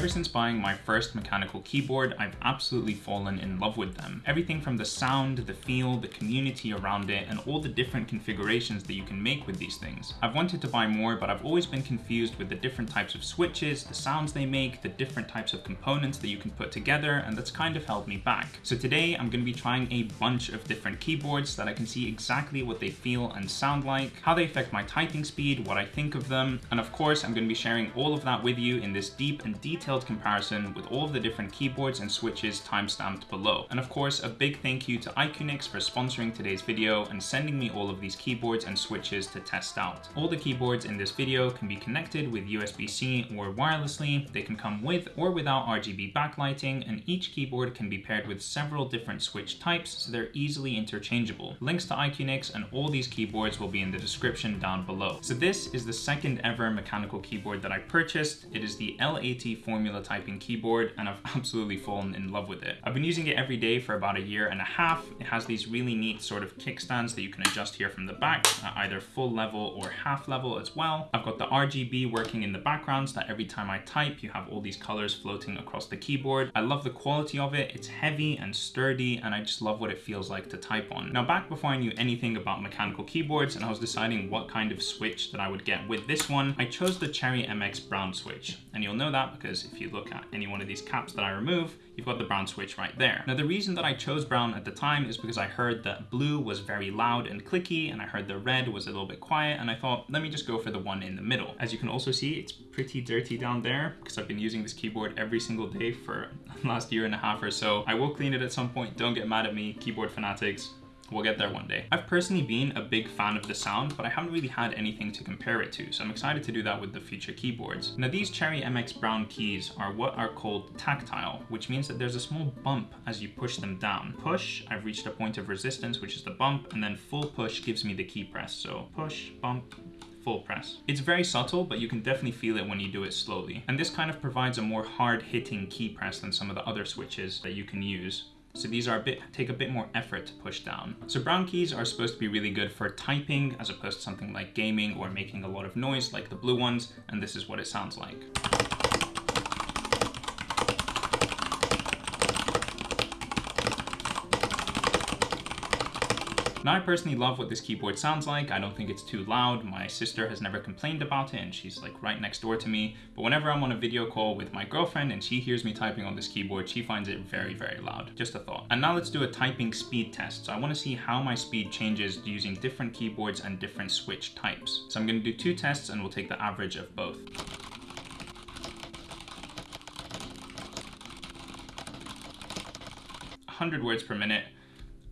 Ever since buying my first mechanical keyboard, I've absolutely fallen in love with them. Everything from the sound, the feel, the community around it, and all the different configurations that you can make with these things. I've wanted to buy more, but I've always been confused with the different types of switches, the sounds they make, the different types of components that you can put together, and that's kind of held me back. So today I'm going to be trying a bunch of different keyboards that I can see exactly what they feel and sound like, how they affect my typing speed, what I think of them, and of course I'm going to be sharing all of that with you in this deep and detailed comparison with all of the different keyboards and switches timestamped below. And of course, a big thank you to IQUNIX for sponsoring today's video and sending me all of these keyboards and switches to test out. All the keyboards in this video can be connected with USB-C or wirelessly. They can come with or without RGB backlighting, and each keyboard can be paired with several different switch types, so they're easily interchangeable. Links to IQUNIX and all these keyboards will be in the description down below. So this is the second ever mechanical keyboard that I purchased. It is the L80 Formula Typing keyboard, and I've absolutely fallen in love with it. I've been using it every day for about a year and a half. It has these really neat sort of kickstands that you can adjust here from the back, at either full level or half level as well. I've got the RGB working in the background so that every time I type, you have all these colors floating across the keyboard. I love the quality of it. It's heavy and sturdy, and I just love what it feels like to type on. Now, back before I knew anything about mechanical keyboards and I was deciding what kind of switch that I would get with this one, I chose the Cherry MX Brown switch. And you'll know that because if you look at any one of these caps that I remove, you've got the brown switch right there. Now the reason that I chose brown at the time is because I heard that blue was very loud and clicky and I heard the red was a little bit quiet and I thought let me just go for the one in the middle. As you can also see it's pretty dirty down there because I've been using this keyboard every single day for last year and a half or so. I will clean it at some point, don't get mad at me, keyboard fanatics. We'll get there one day. I've personally been a big fan of the sound, but I haven't really had anything to compare it to, so I'm excited to do that with the future keyboards. Now these Cherry MX Brown keys are what are called tactile, which means that there's a small bump as you push them down. Push, I've reached a point of resistance, which is the bump, and then full push gives me the key press. So push, bump, full press. It's very subtle, but you can definitely feel it when you do it slowly. And this kind of provides a more hard hitting key press than some of the other switches that you can use. So these are a bit take a bit more effort to push down. So brown keys are supposed to be really good for typing as opposed to something like gaming or making a lot of noise like the blue ones, and this is what it sounds like. Now I personally love what this keyboard sounds like. I don't think it's too loud. My sister has never complained about it and she's like right next door to me. But whenever I'm on a video call with my girlfriend and she hears me typing on this keyboard, she finds it very, very loud. Just a thought. And now let's do a typing speed test. So I wanna see how my speed changes using different keyboards and different switch types. So I'm gonna do two tests and we'll take the average of both. 100 words per minute.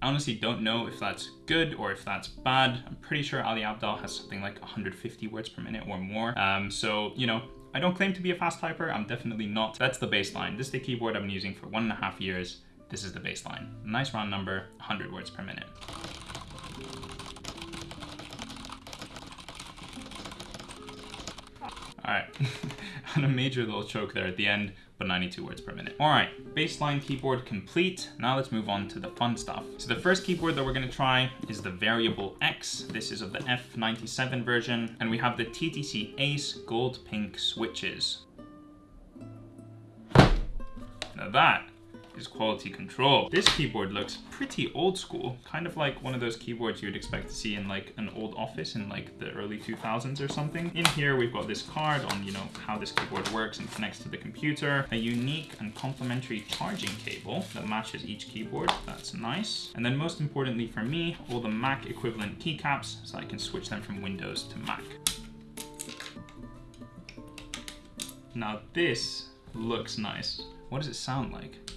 I honestly don't know if that's good or if that's bad. I'm pretty sure Ali Abdaal has something like 150 words per minute or more. Um, so, you know, I don't claim to be a fast typer. I'm definitely not. That's the baseline. This is the keyboard I've been using for one and a half years. This is the baseline. Nice round number, 100 words per minute. All right, a major little choke there at the end, but 92 words per minute. All right, baseline keyboard complete. Now let's move on to the fun stuff. So the first keyboard that we're gonna try is the Variable X. This is of the F97 version, and we have the TTC Ace Gold Pink switches. Now that is quality control. This keyboard looks pretty old school, kind of like one of those keyboards you would expect to see in like an old office in like the early 2000s or something. In here, we've got this card on, you know, how this keyboard works and connects to the computer, a unique and complementary charging cable that matches each keyboard. That's nice. And then most importantly for me, all the Mac equivalent keycaps so I can switch them from Windows to Mac. Now this looks nice. What does it sound like?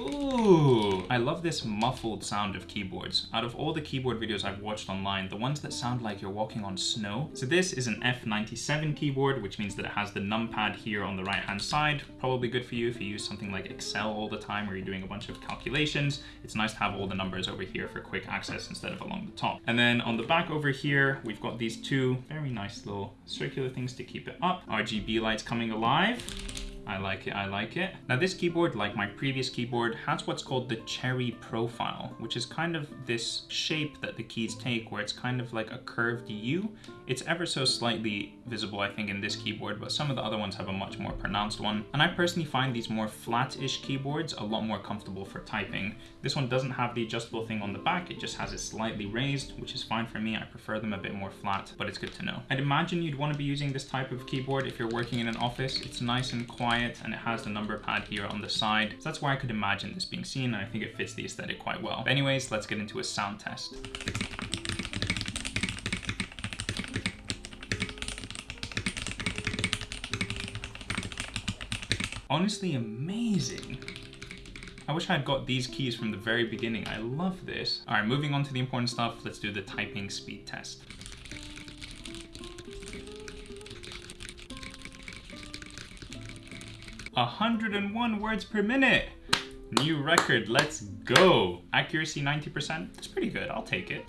Ooh, I love this muffled sound of keyboards. Out of all the keyboard videos I've watched online, the ones that sound like you're walking on snow. So this is an F97 keyboard, which means that it has the numpad here on the right hand side. Probably good for you if you use something like Excel all the time or you're doing a bunch of calculations. It's nice to have all the numbers over here for quick access instead of along the top. And then on the back over here, we've got these two very nice little circular things to keep it up. RGB lights coming alive. I like it, I like it. Now this keyboard, like my previous keyboard, has what's called the cherry profile, which is kind of this shape that the keys take where it's kind of like a curved U. It's ever so slightly visible, I think, in this keyboard, but some of the other ones have a much more pronounced one. And I personally find these more flat-ish keyboards a lot more comfortable for typing. This one doesn't have the adjustable thing on the back, it just has it slightly raised, which is fine for me. I prefer them a bit more flat, but it's good to know. I'd imagine you'd want to be using this type of keyboard if you're working in an office. It's nice and quiet quiet and it has the number pad here on the side. So that's where I could imagine this being seen and I think it fits the aesthetic quite well. But anyways, let's get into a sound test. Honestly amazing. I wish I had got these keys from the very beginning. I love this. All right, moving on to the important stuff. Let's do the typing speed test. 101 words per minute. New record, let's go. Accuracy 90%, that's pretty good, I'll take it.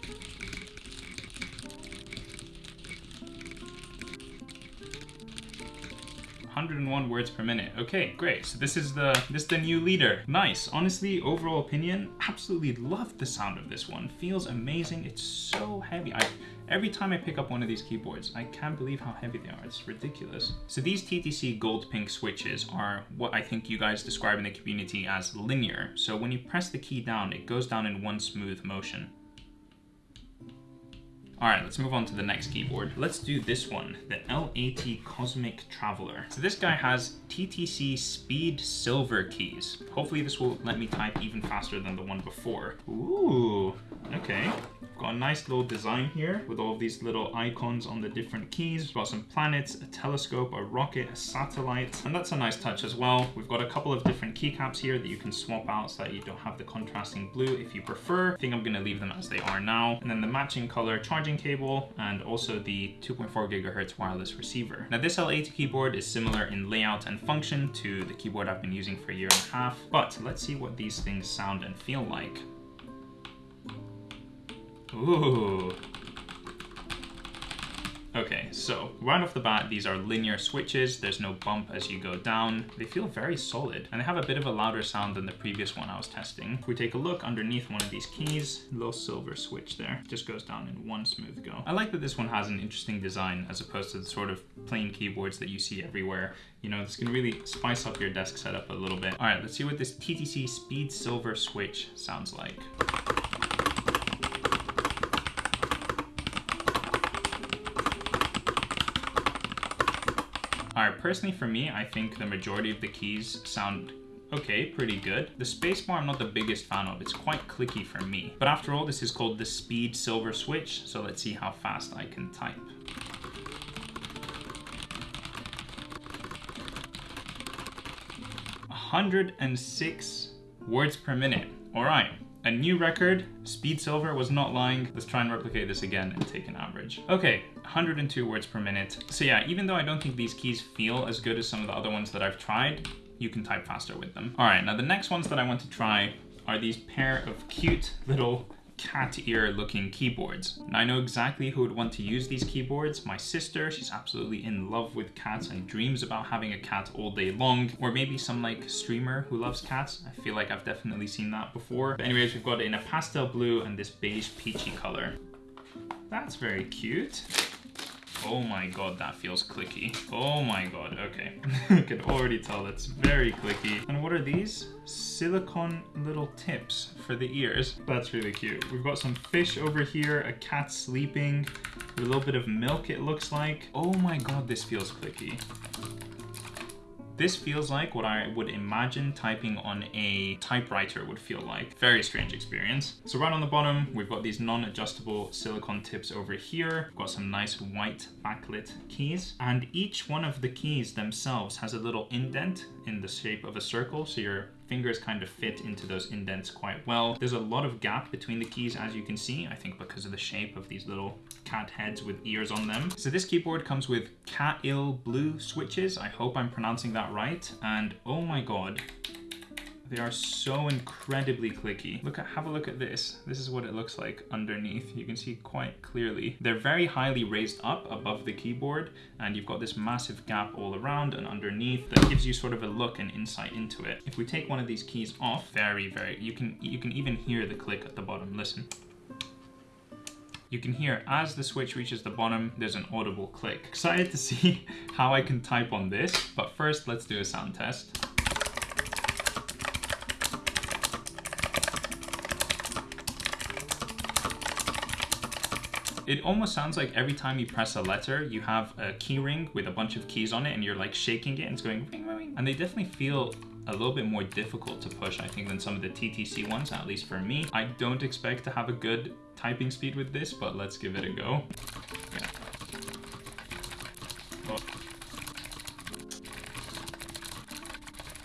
101 words per minute. Okay, great. So this is the this is the new leader. Nice. Honestly, overall opinion, absolutely love the sound of this one. Feels amazing. It's so heavy. I Every time I pick up one of these keyboards, I can't believe how heavy they are. It's ridiculous. So these TTC gold pink switches are what I think you guys describe in the community as linear. So when you press the key down, it goes down in one smooth motion. All right, let's move on to the next keyboard. Let's do this one, the L80 Cosmic Traveler. So this guy has TTC Speed Silver keys. Hopefully this will let me type even faster than the one before. Ooh, okay. Got a nice little design here with all these little icons on the different keys. We've got some planets, a telescope, a rocket, a satellite, and that's a nice touch as well. We've got a couple of different keycaps here that you can swap out so that you don't have the contrasting blue if you prefer. I think I'm gonna leave them as they are now. And then the matching color charging cable and also the 2.4 gigahertz wireless receiver. Now this L80 keyboard is similar in layout and function to the keyboard I've been using for a year and a half, but let's see what these things sound and feel like. Ooh. Okay, so right off the bat, these are linear switches. There's no bump as you go down. They feel very solid and they have a bit of a louder sound than the previous one I was testing. If we take a look underneath one of these keys, little silver switch there, just goes down in one smooth go. I like that this one has an interesting design as opposed to the sort of plain keyboards that you see everywhere. You know, this gonna really spice up your desk setup a little bit. All right, let's see what this TTC Speed Silver switch sounds like. Alright, personally for me, I think the majority of the keys sound okay, pretty good. The spacebar I'm not the biggest fan of. It's quite clicky for me. But after all, this is called the Speed Silver Switch, so let's see how fast I can type. hundred and six words per minute. All right, a new record, Speed Silver was not lying. Let's try and replicate this again and take an average. Okay, 102 words per minute. So yeah, even though I don't think these keys feel as good as some of the other ones that I've tried, you can type faster with them. All right, now the next ones that I want to try are these pair of cute little cat ear looking keyboards. And I know exactly who would want to use these keyboards. My sister, she's absolutely in love with cats and dreams about having a cat all day long. Or maybe some like streamer who loves cats. I feel like I've definitely seen that before. But anyways, we've got it in a pastel blue and this beige peachy color. That's very cute. Oh my god, that feels clicky. Oh my god, okay. I can already tell that's very clicky. And what are these? Silicone little tips for the ears. That's really cute. We've got some fish over here, a cat sleeping, a little bit of milk it looks like. Oh my god, this feels clicky. This feels like what I would imagine typing on a typewriter would feel like. Very strange experience. So right on the bottom, we've got these non-adjustable silicone tips over here. We've got some nice white backlit keys. And each one of the keys themselves has a little indent in the shape of a circle. So your fingers kind of fit into those indents quite well. There's a lot of gap between the keys as you can see, I think because of the shape of these little cat heads with ears on them. So this keyboard comes with Kailh blue switches. I hope I'm pronouncing that right. And oh my God, They are so incredibly clicky. Look at, have a look at this. This is what it looks like underneath. You can see quite clearly. They're very highly raised up above the keyboard and you've got this massive gap all around and underneath that gives you sort of a look and insight into it. If we take one of these keys off, very, very, you can, you can even hear the click at the bottom. Listen. You can hear as the switch reaches the bottom, there's an audible click. Excited to see how I can type on this, but first let's do a sound test. It almost sounds like every time you press a letter, you have a key ring with a bunch of keys on it and you're like shaking it and it's going ring, ring, ring. And they definitely feel a little bit more difficult to push, I think, than some of the TTC ones, at least for me. I don't expect to have a good typing speed with this, but let's give it a go. Yeah.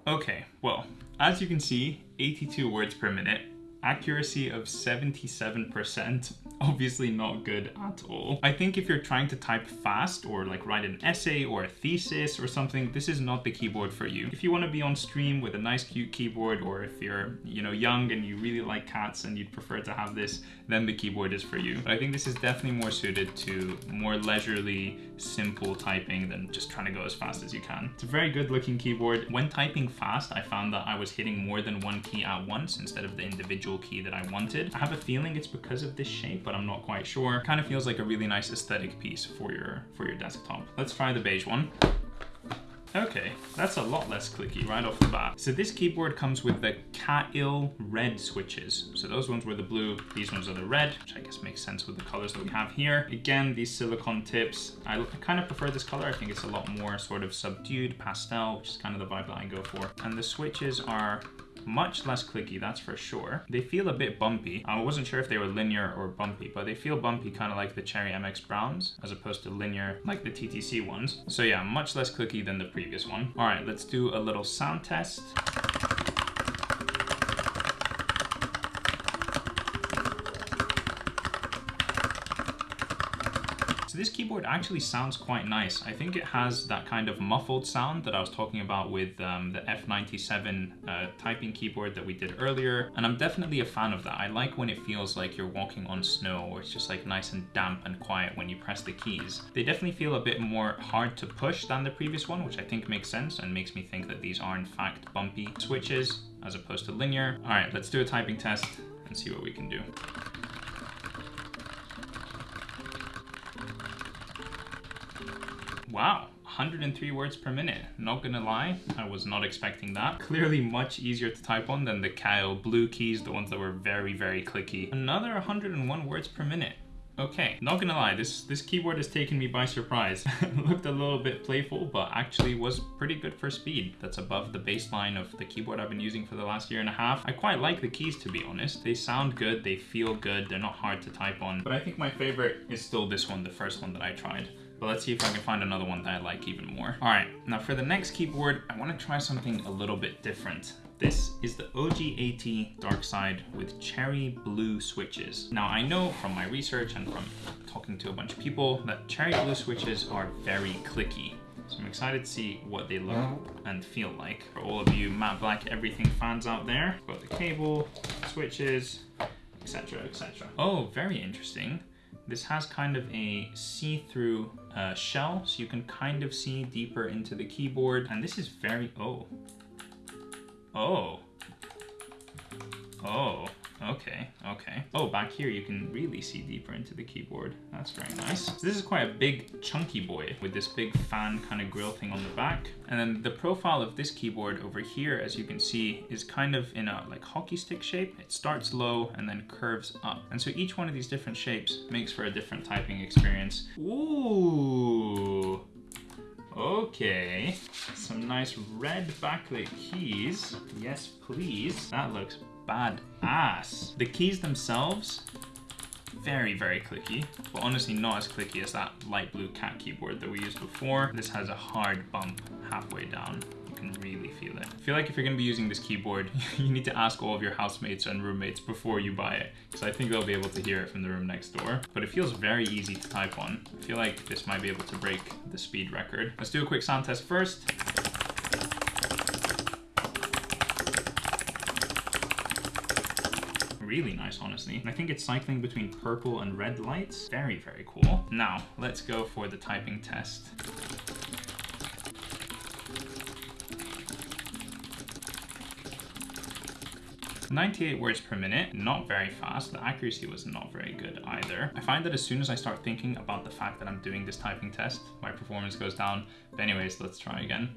Okay, well, as you can see, 82 words per minute, accuracy of 77%, obviously not good at all. I think if you're trying to type fast or like write an essay or a thesis or something, this is not the keyboard for you. If you want to be on stream with a nice cute keyboard or if you're, you know, young and you really like cats and you'd prefer to have this, then the keyboard is for you. But I think this is definitely more suited to more leisurely, simple typing than just trying to go as fast as you can. It's a very good looking keyboard. When typing fast, I found that I was hitting more than one key at once instead of the individual key that I wanted. I have a feeling it's because of this shape, but I'm not quite sure. Kind of feels like a really nice aesthetic piece for your, for your desktop. Let's try the beige one. Okay, that's a lot less clicky right off the bat. So this keyboard comes with the Kailh red switches. So those ones were the blue, these ones are the red, which I guess makes sense with the colors that we have here. Again, these silicone tips, I, I kind of prefer this color. I think it's a lot more sort of subdued pastel, which is kind of the vibe that I go for. And the switches are much less clicky, that's for sure. They feel a bit bumpy. I wasn't sure if they were linear or bumpy, but they feel bumpy kind of like the Cherry MX Browns, as opposed to linear like the TTC ones. So yeah, much less clicky than the previous one. All right, let's do a little sound test. This keyboard actually sounds quite nice. I think it has that kind of muffled sound that I was talking about with um, the F97 uh, typing keyboard that we did earlier. And I'm definitely a fan of that. I like when it feels like you're walking on snow or it's just like nice and damp and quiet when you press the keys. They definitely feel a bit more hard to push than the previous one, which I think makes sense and makes me think that these are in fact bumpy switches as opposed to linear. All right, let's do a typing test and see what we can do. Wow, 103 words per minute. Not gonna lie, I was not expecting that. Clearly much easier to type on than the Kailh blue keys, the ones that were very, very clicky. Another 101 words per minute. Okay, not gonna lie, this, this keyboard has taken me by surprise. Looked a little bit playful, but actually was pretty good for speed. That's above the baseline of the keyboard I've been using for the last year and a half. I quite like the keys, to be honest. They sound good, they feel good, they're not hard to type on. But I think my favorite is still this one, the first one that I tried. But let's see if I can find another one that I like even more. All right, now for the next keyboard, I wanna try something a little bit different. This is the OG80 Dark Side with cherry blue switches. Now I know from my research and from talking to a bunch of people that cherry blue switches are very clicky. So I'm excited to see what they look and feel like. For all of you matte black everything fans out there, got the cable, switches, etc, etc. Oh, very interesting. This has kind of a see-through uh, shell, so you can kind of see deeper into the keyboard. And this is very, oh. Oh. Oh. Okay, okay. Oh, back here you can really see deeper into the keyboard. That's very nice. So this is quite a big chunky boy with this big fan kind of grill thing on the back. And then the profile of this keyboard over here, as you can see, is kind of in a like hockey stick shape. It starts low and then curves up. And so each one of these different shapes makes for a different typing experience. Ooh. Okay, some nice red backlit keys. Yes, please. That looks bad ass. The keys themselves, very, very clicky, but honestly not as clicky as that light blue cat keyboard that we used before. This has a hard bump halfway down. You can really feel it. I feel like if you're gonna be using this keyboard, you need to ask all of your housemates and roommates before you buy it, because I think they'll be able to hear it from the room next door. But it feels very easy to type on. I feel like this might be able to break the speed record. Let's do a quick sound test first. Really nice, honestly. I think it's cycling between purple and red lights. Very, very cool. Now, let's go for the typing test. 98 words per minute, not very fast. The accuracy was not very good either. I find that as soon as I start thinking about the fact that I'm doing this typing test, my performance goes down. But anyways, let's try again.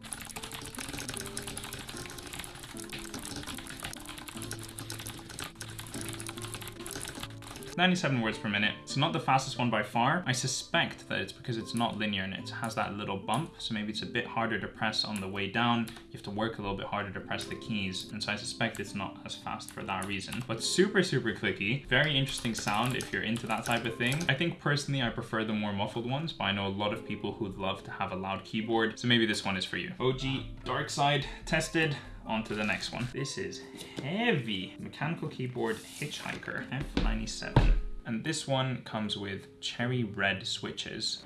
97 words per minute. It's not the fastest one by far. I suspect that it's because it's not linear and it has that little bump. So maybe it's a bit harder to press on the way down. You have to work a little bit harder to press the keys. And so I suspect it's not as fast for that reason. But super, super clicky. Very interesting sound if you're into that type of thing. I think personally, I prefer the more muffled ones, but I know a lot of people who'd love to have a loud keyboard. So maybe this one is for you. OG Dark Side tested on to the next one. This is heavy. Mechanical keyboard Hitchhiker F97. And this one comes with cherry red switches.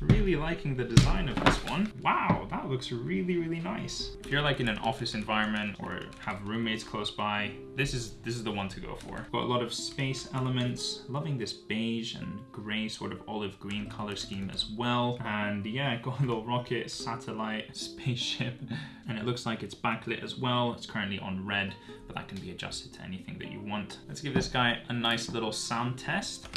Really liking the design of this one. Wow, that looks really, really nice. If you're like in an office environment or have roommates close by, this is this is the one to go for. Got a lot of space elements. Loving this beige and gray sort of olive green color scheme as well. And yeah, got a little rocket, satellite, spaceship. And it looks like it's backlit as well. It's currently on red, but that can be adjusted to anything that you want. Let's give this guy a nice little sound test.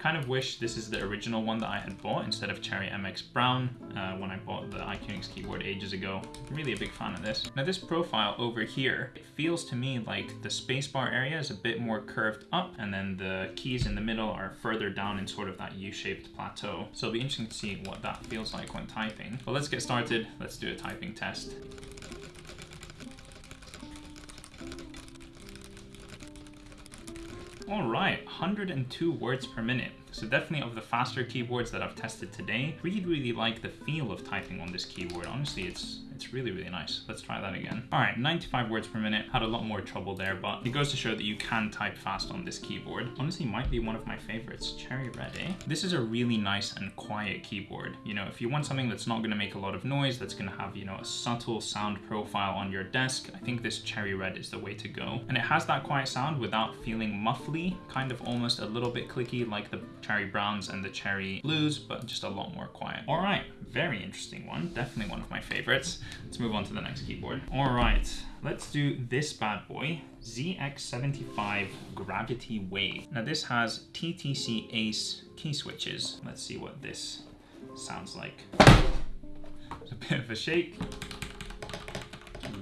Kind of wish this is the original one that I had bought instead of Cherry MX Brown uh, when I bought the IQUNIX keyboard ages ago. I'm really a big fan of this. Now this profile over here, it feels to me like the spacebar area is a bit more curved up and then the keys in the middle are further down in sort of that U-shaped plateau. So it'll be interesting to see what that feels like when typing. But let's get started. Let's do a typing test. All right, 102 words per minute. So definitely of the faster keyboards that I've tested today, really, really like the feel of typing on this keyboard. Honestly, it's it's really, really nice. Let's try that again. All right, 95 words per minute. Had a lot more trouble there, but it goes to show that you can type fast on this keyboard. Honestly, might be one of my favorites. Cherry Red, eh? This is a really nice and quiet keyboard. You know, if you want something that's not gonna make a lot of noise, that's gonna have, you know, a subtle sound profile on your desk, I think this Cherry Red is the way to go. And it has that quiet sound without feeling muffly, kind of almost a little bit clicky like the Cherry Browns and the Cherry Blues, but just a lot more quiet. All right, very interesting one. Definitely one of my favorites. Let's move on to the next keyboard. All right, let's do this bad boy, ZX75 Gravity Wave. Now this has TTC Ace key switches. Let's see what this sounds like. It's a bit of a shake.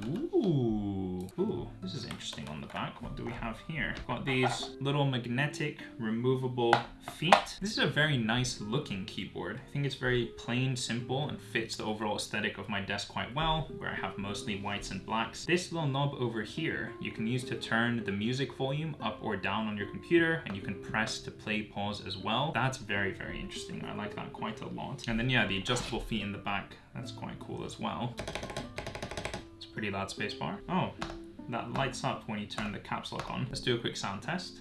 Ooh, ooh, this is interesting on the back. What do we have here? Got these little magnetic removable feet. This is a very nice looking keyboard. I think it's very plain, simple, and fits the overall aesthetic of my desk quite well, where I have mostly whites and blacks. This little knob over here, you can use to turn the music volume up or down on your computer, and you can press to play pause as well. That's very, very interesting. I like that quite a lot. And then yeah, the adjustable feet in the back, that's quite cool as well pretty loud spacebar. Oh, that lights up when you turn the caps lock on. Let's do a quick sound test.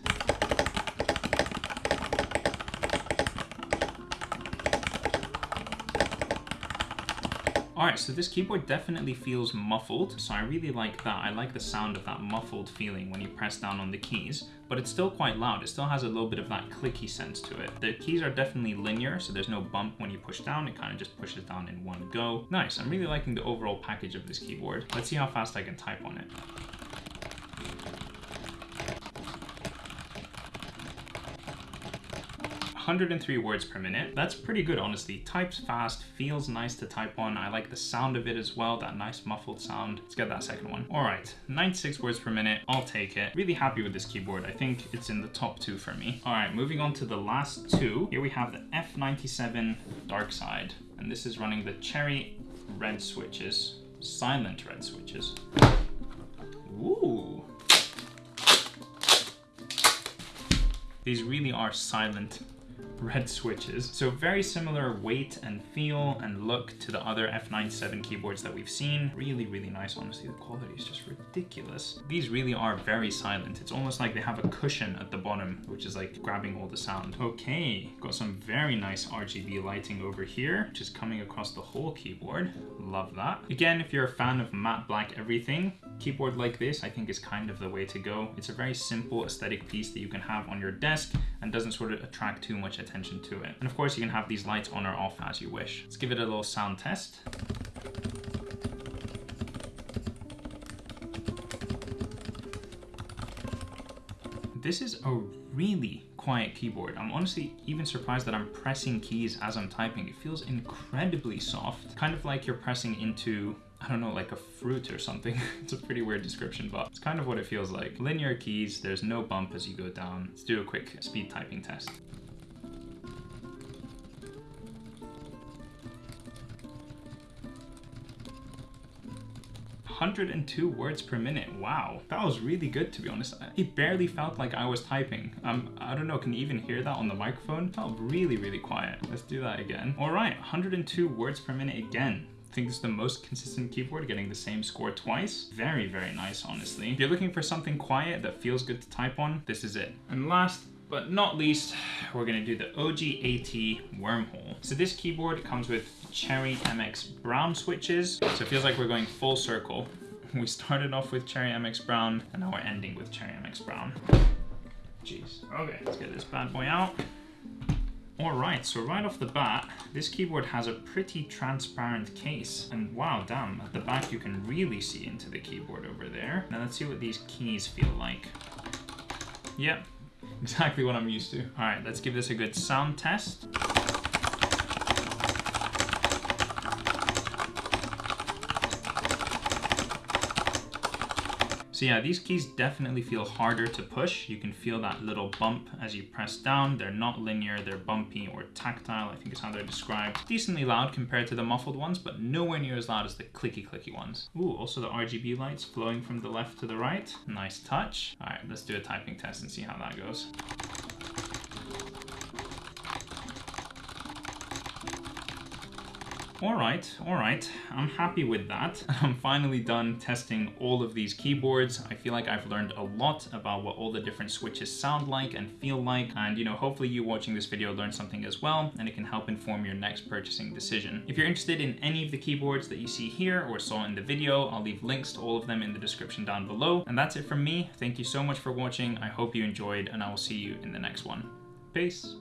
Alright, so this keyboard definitely feels muffled, so I really like that. I like the sound of that muffled feeling when you press down on the keys, but it's still quite loud. It still has a little bit of that clicky sense to it. The keys are definitely linear, so there's no bump when you push down. It kind of just pushes down in one go. Nice, I'm really liking the overall package of this keyboard. Let's see how fast I can type on it. 103 words per minute. That's pretty good, honestly. Types fast, feels nice to type on. I like the sound of it as well, that nice muffled sound. Let's get that second one. All right, 96 words per minute. I'll take it. Really happy with this keyboard. I think it's in the top two for me. All right, moving on to the last two. Here we have the F97 Dark Side, and this is running the Cherry red switches, silent red switches. Ooh. These really are silent red switches. So very similar weight and feel and look to the other F97 keyboards that we've seen. Really, really nice. Honestly, the quality is just ridiculous. These really are very silent. It's almost like they have a cushion at the bottom, which is like grabbing all the sound. Okay, got some very nice RGB lighting over here, which is coming across the whole keyboard. Love that. Again, if you're a fan of matte black everything, keyboard like this I think is kind of the way to go. It's a very simple aesthetic piece that you can have on your desk and doesn't sort of attract too much attention to it. And of course you can have these lights on or off as you wish. Let's give it a little sound test. This is a really quiet keyboard. I'm honestly even surprised that I'm pressing keys as I'm typing. It feels incredibly soft, kind of like you're pressing into I don't know, like a fruit or something. it's a pretty weird description, but it's kind of what it feels like. Linear keys, there's no bump as you go down. Let's do a quick speed typing test. 102 words per minute. Wow, that was really good to be honest. It barely felt like I was typing. Um, I don't know, can you even hear that on the microphone? It felt really, really quiet. Let's do that again. All right, 102 words per minute again. I think this is the most consistent keyboard, getting the same score twice. Very, very nice, honestly. If you're looking for something quiet that feels good to type on, this is it. And last but not least, we're gonna do the OG80 wormhole. So this keyboard comes with Cherry MX Brown switches. So it feels like we're going full circle. We started off with Cherry MX Brown, and now we're ending with Cherry MX Brown. Jeez. Okay, let's get this bad boy out. All right, so right off the bat, this keyboard has a pretty transparent case. And wow, damn, at the back you can really see into the keyboard over there. Now let's see what these keys feel like. Yep, exactly what I'm used to. All right, let's give this a good sound test. So yeah, these keys definitely feel harder to push. You can feel that little bump as you press down. They're not linear, they're bumpy or tactile, I think is how they're described. Decently loud compared to the muffled ones, but nowhere near as loud as the clicky clicky ones. Ooh, also the RGB lights flowing from the left to the right. Nice touch. All right, let's do a typing test and see how that goes. All right, all right, I'm happy with that. I'm finally done testing all of these keyboards. I feel like I've learned a lot about what all the different switches sound like and feel like. And you know, hopefully you watching this video learned something as well, and it can help inform your next purchasing decision. If you're interested in any of the keyboards that you see here or saw in the video, I'll leave links to all of them in the description down below. And that's it from me. Thank you so much for watching. I hope you enjoyed, and I will see you in the next one. Peace.